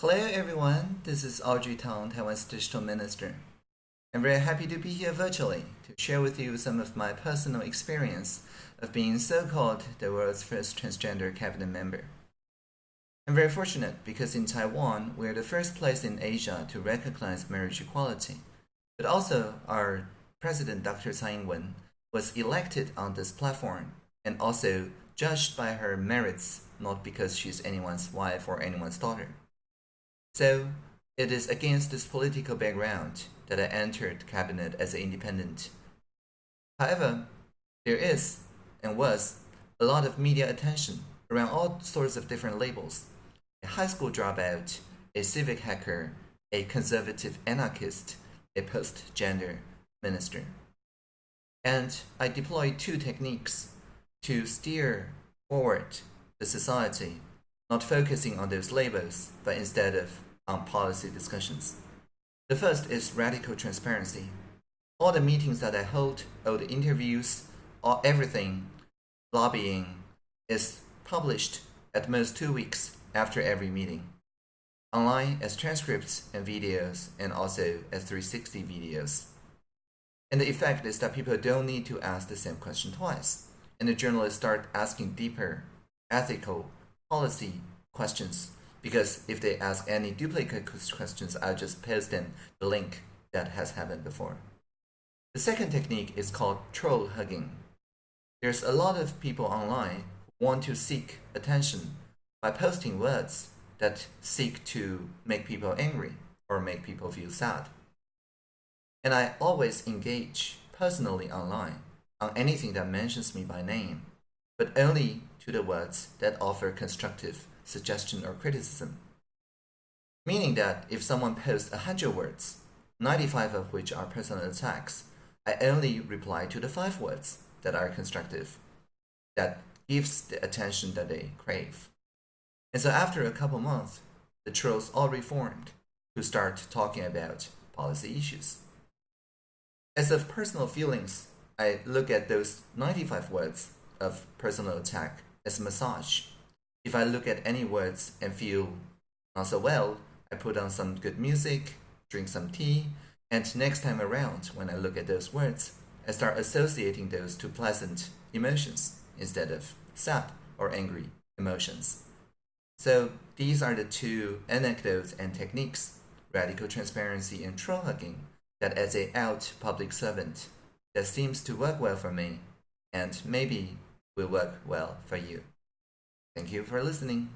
Hello everyone, this is Audrey Tang, Taiwan's digital minister. I'm very happy to be here virtually to share with you some of my personal experience of being so-called the world's first transgender cabinet member. I'm very fortunate because in Taiwan, we're the first place in Asia to recognize marriage equality. But also, our president, Dr. Tsai Ing-wen, was elected on this platform and also judged by her merits, not because she's anyone's wife or anyone's daughter. So, it is against this political background that I entered cabinet as an independent. However, there is and was a lot of media attention around all sorts of different labels. A high school dropout, a civic hacker, a conservative anarchist, a post-gender minister. And I deployed two techniques to steer forward the society, not focusing on those labels, but instead of on policy discussions. The first is radical transparency. All the meetings that I hold, all the interviews, all everything, lobbying, is published at most two weeks after every meeting. Online as transcripts and videos, and also as 360 videos. And the effect is that people don't need to ask the same question twice, and the journalists start asking deeper, ethical, policy questions because if they ask any duplicate questions, I'll just paste in the link that has happened before. The second technique is called troll hugging. There's a lot of people online who want to seek attention by posting words that seek to make people angry or make people feel sad. And I always engage personally online on anything that mentions me by name, but only to the words that offer constructive suggestion, or criticism. Meaning that if someone posts 100 words, 95 of which are personal attacks, I only reply to the 5 words that are constructive, that gives the attention that they crave. And so after a couple months, the trolls all reformed to start talking about policy issues. As of personal feelings, I look at those 95 words of personal attack as massage if I look at any words and feel not so well, I put on some good music, drink some tea, and next time around, when I look at those words, I start associating those to pleasant emotions instead of sad or angry emotions. So these are the two anecdotes and techniques, radical transparency and troll hugging, that as a out public servant, that seems to work well for me, and maybe will work well for you. Thank you for listening.